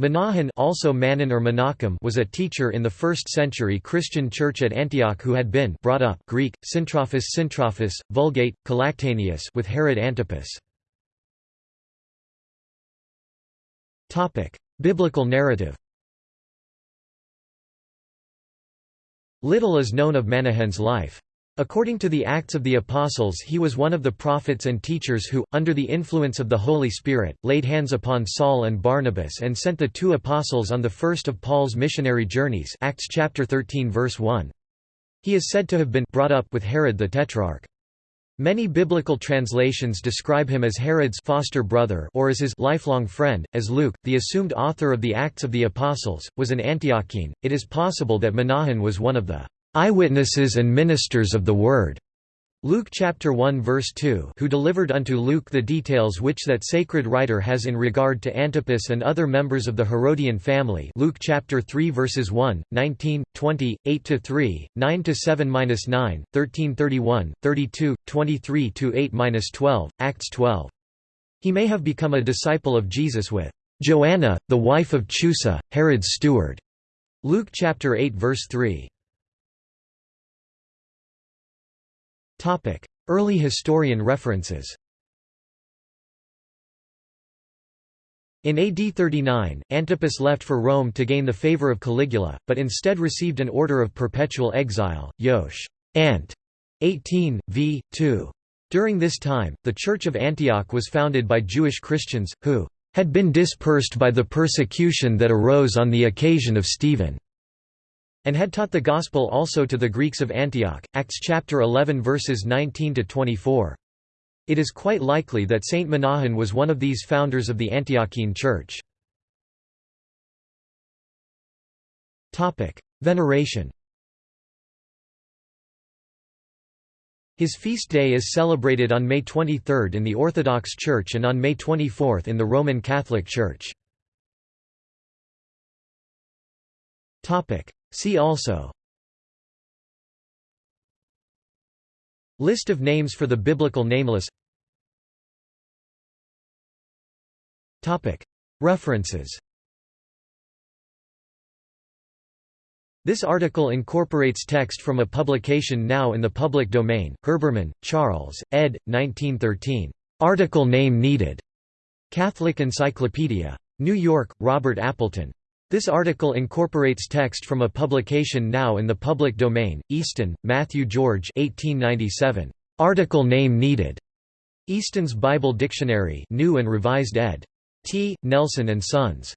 Menahan also Manon or Menachem was a teacher in the 1st century Christian church at Antioch who had been brought up Greek, Syntrophus Syntrophus, Vulgate, Collactaneus with Herod Antipas. Biblical narrative Little is known of Menahan's life. According to the Acts of the Apostles he was one of the prophets and teachers who, under the influence of the Holy Spirit, laid hands upon Saul and Barnabas and sent the two apostles on the first of Paul's missionary journeys Acts chapter 13 verse 1. He is said to have been brought up with Herod the Tetrarch. Many biblical translations describe him as Herod's foster brother or as his lifelong friend, as Luke, the assumed author of the Acts of the Apostles, was an Antiochene. It is possible that Menahan was one of the eyewitnesses and ministers of the Word. Luke chapter 1 verse 2 who delivered unto Luke the details which that sacred writer has in regard to Antipas and other members of the Herodian family Luke chapter 3 verses 1, 19, 20, 8–3, 9 to 7 minus 9 13–31, 32, 23–8–12, Acts 12. He may have become a disciple of Jesus with Joanna, the wife of Chusa, Herod's steward. Luke chapter 8 verse 3. Early historian references In AD 39, Antipas left for Rome to gain the favor of Caligula, but instead received an order of perpetual exile, Yosh. Ant. 18, v. 2. During this time, the Church of Antioch was founded by Jewish Christians, who had been dispersed by the persecution that arose on the occasion of Stephen and had taught the Gospel also to the Greeks of Antioch. Acts chapter 11 verses 19 to 24. It is quite likely that Saint Menahan was one of these founders of the Antiochene Church. Veneration. His feast day is celebrated on May 23 in the Orthodox Church and on May 24 in the Roman Catholic Church. See also List of names for the biblical nameless References This article incorporates text from a publication now in the public domain, Herbermann, Charles, ed. 1913. Article name needed. Catholic Encyclopedia. New York, Robert Appleton. This article incorporates text from a publication now in the public domain, Easton, Matthew George 1897. Article name needed. Easton's Bible Dictionary New and Revised ed. T. Nelson and Sons.